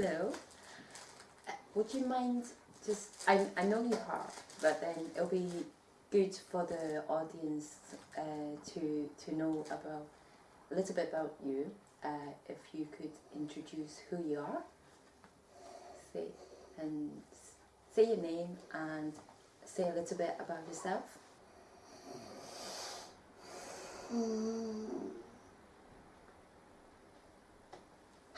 Hello. Would you mind just, I, I know you are, but then it'll be good for the audience uh, to, to know about a little bit about you. Uh, if you could introduce who you are, say, and say your name and say a little bit about yourself.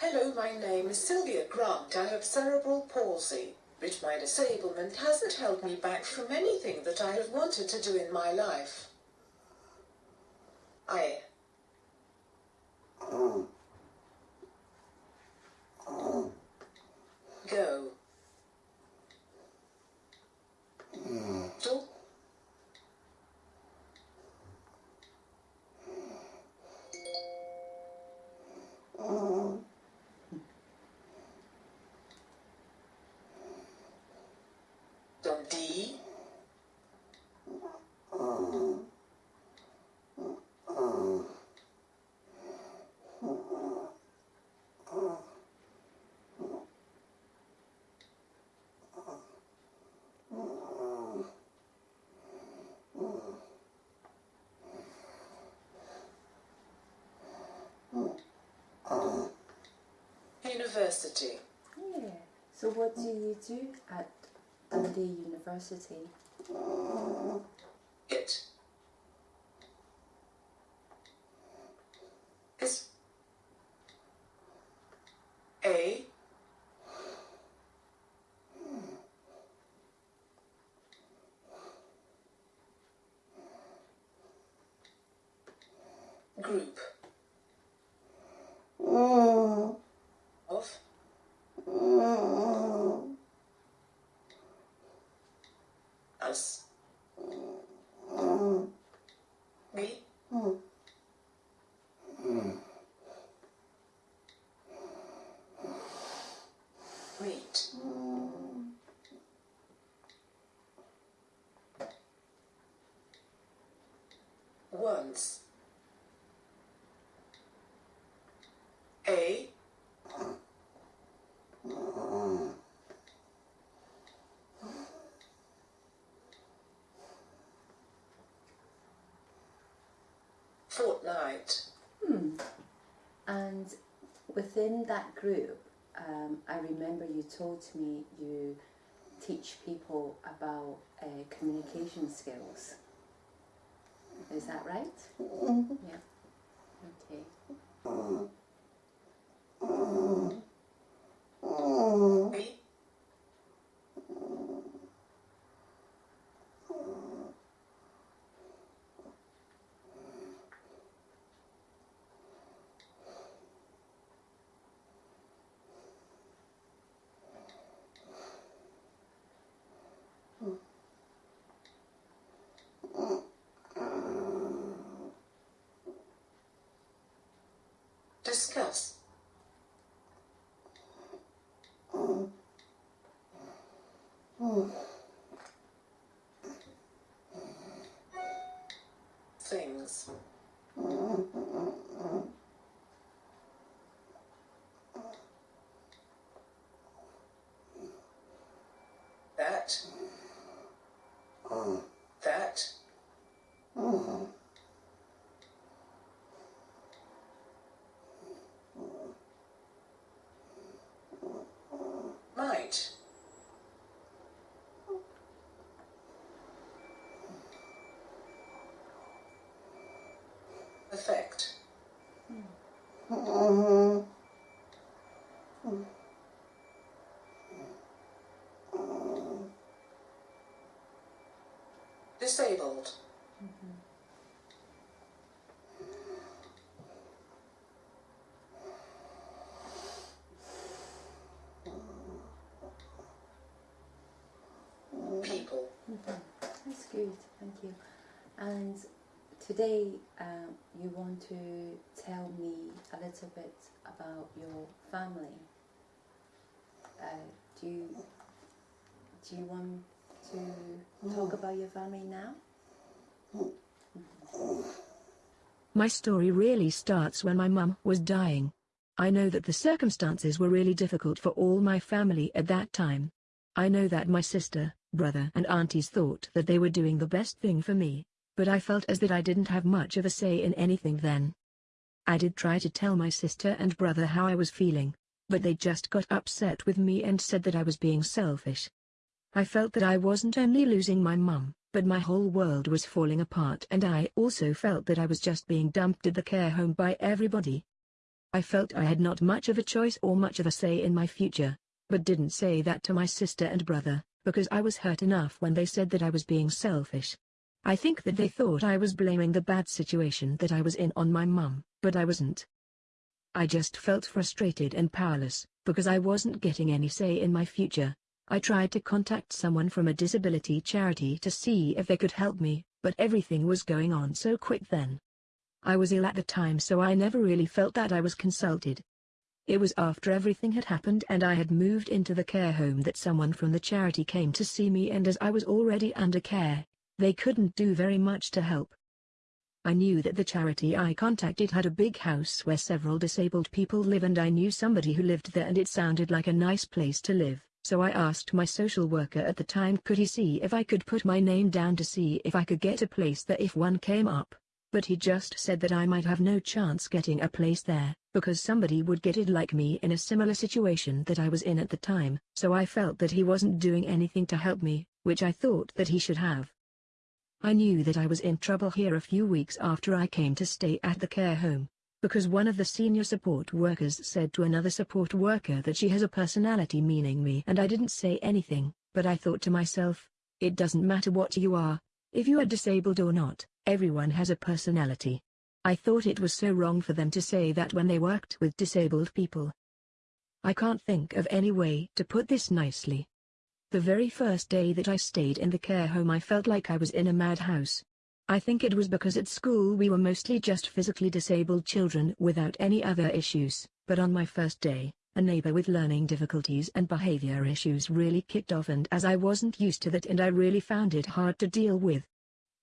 Hello, my name is Sylvia Grant. I have cerebral palsy, but my disablement hasn't held me back from anything that I have wanted to do in my life. I go to University. Yeah. So what do you do at Dundee University? It is a group of us. We meet. Once. A fortnight. Hmm. And within that group, um, I remember you told me you teach people about uh, communication skills. Is that right? Yeah. Okay. 嗯。Disabled. People. That's good, thank you. And today um, you want to tell me a little bit about your family. Uh, do you do you want to mm-hmm. talk about your family now? Mm-hmm. My story really starts when my mum was dying. I know that the circumstances were really difficult for all my family at that time. I know that my sister, brother and aunties thought that they were doing the best thing for me, but I felt as that I didn't have much of a say in anything then. I did try to tell my sister and brother how I was feeling, but they just got upset with me and said that I was being selfish. I felt that I wasn't only losing my mum, but my whole world was falling apart and I also felt that I was just being dumped at the care home by everybody. I felt I had not much of a choice or much of a say in my future, but didn't say that to my sister and brother, because I was hurt enough when they said that I was being selfish. I think that they thought I was blaming the bad situation that I was in on my mum, but I wasn't. I just felt frustrated and powerless, because I wasn't getting any say in my future. I tried to contact someone from a disability charity to see if they could help me, but everything was going on so quick then. I was ill at the time so I never really felt that I was consulted. It was after everything had happened and I had moved into the care home that someone from the charity came to see me and as I was already under care, they couldn't do very much to help. I knew that the charity I contacted had a big house where several disabled people live and I knew somebody who lived there and it sounded like a nice place to live. So I asked my social worker at the time could he see if I could put my name down to see if I could get a place there if one came up. But he just said that I might have no chance getting a place there, because somebody would get it like me in a similar situation that I was in at the time, so I felt that he wasn't doing anything to help me, which I thought that he should have. I knew that I was in trouble here a few weeks after I came to stay at the care home, because one of the senior support workers said to another support worker that she has a personality meaning me and I didn't say anything, but I thought to myself, it doesn't matter what you are, if you are disabled or not, everyone has a personality. I thought it was so wrong for them to say that when they worked with disabled people. I can't think of any way to put this nicely. The very first day that I stayed in the care home I felt like I was in a madhouse. I think it was because at school we were mostly just physically disabled children without any other issues, but on my first day, a neighbor with learning difficulties and behavior issues really kicked off and as I wasn't used to that and I really found it hard to deal with.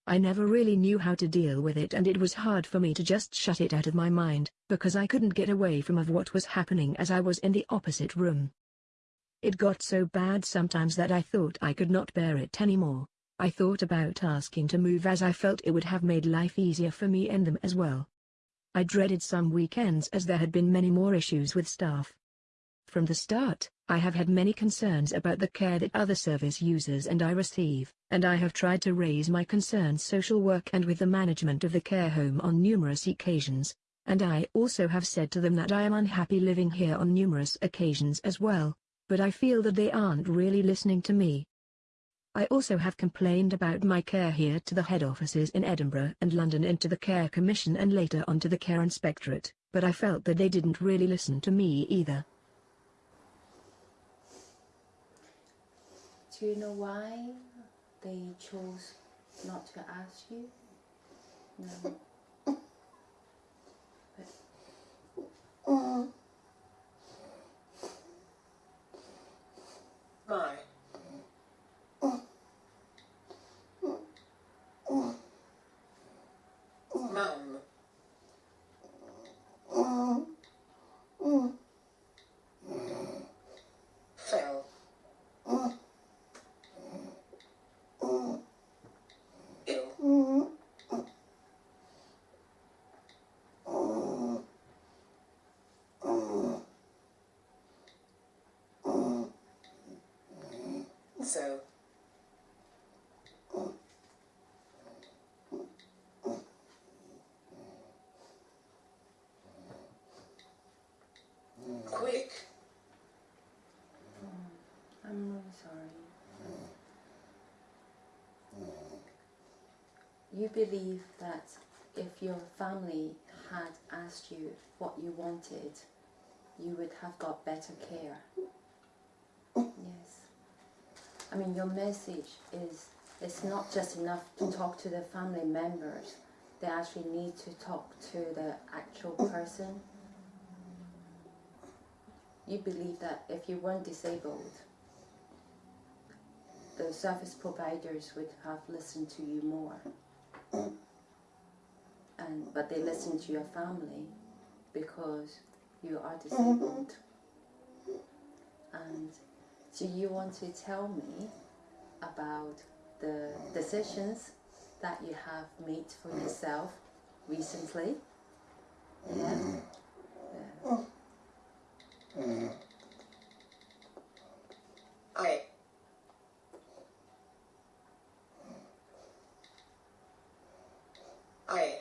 I never really knew how to deal with it and it was hard for me to just shut it out of my mind, because I couldn't get away from of what was happening as I was in the opposite room. It got so bad sometimes that I thought I could not bear it anymore, I thought about asking to move as I felt it would have made life easier for me and them as well. I dreaded some weekends as there had been many more issues with staff. From the start, I have had many concerns about the care that other service users and I receive, and I have tried to raise my concerns social work and with the management of the care home on numerous occasions, and I also have said to them that I am unhappy living here on numerous occasions as well, but I feel that they aren't really listening to me. I also have complained about my care here to the head offices in Edinburgh and London and to the Care Commission and later on to the Care Inspectorate, but I felt that they didn't really listen to me either. Do you know why they chose not to ask you? No. My. Mum. Fell. Ill. So. Quick. I'm really sorry. You believe that if your family had asked you what you wanted, you would have got better care. Oh. Yes. I mean, your message is it's not just enough to talk to the family members. They actually need to talk to the actual person. You believe that if you weren't disabled, the service providers would have listened to you more. And but they listen to your family because you are disabled. And do you want to tell me about the decisions that you have made for yourself recently? Mm-hmm. Yeah. yeah. I I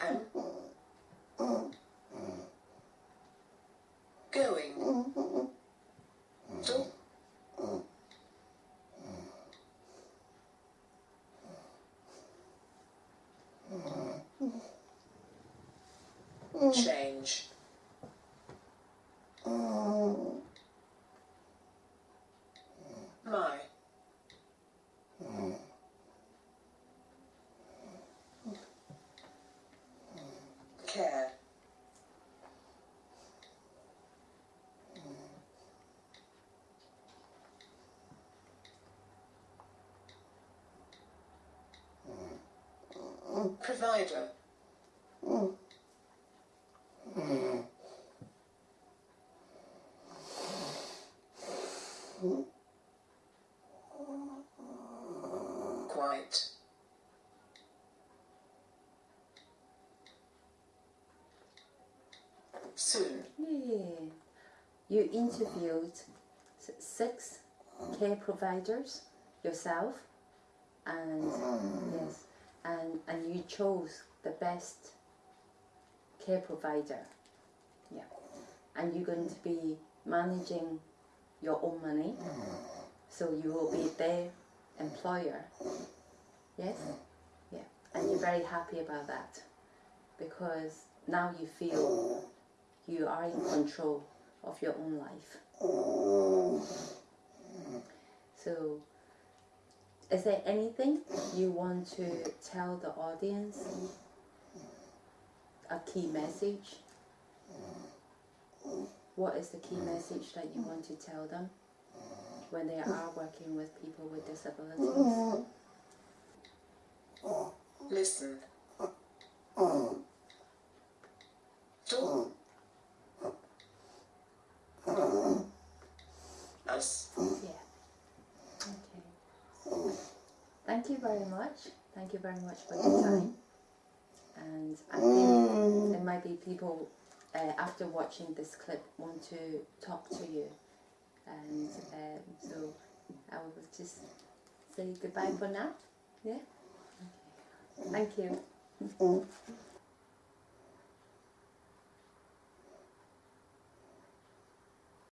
am going to change. My care. Provider soon Yeah. You interviewed six care providers yourself, and yes, and and you chose the best care provider. Yeah, and you're going to be managing your own money, so you will be their employer. Yes, yeah, and you're very happy about that because now you feel you are in control of your own life. So, is there anything you want to tell the audience? A key message? What is the key message that you want to tell them when they are working with people with disabilities? listen to us Yeah. Okay. Thank you very much. Thank you very much for your time. And I think there might be people uh, after watching this clip want to talk to you. And um, so I will just say goodbye for now. Yeah. Okay. Thank you.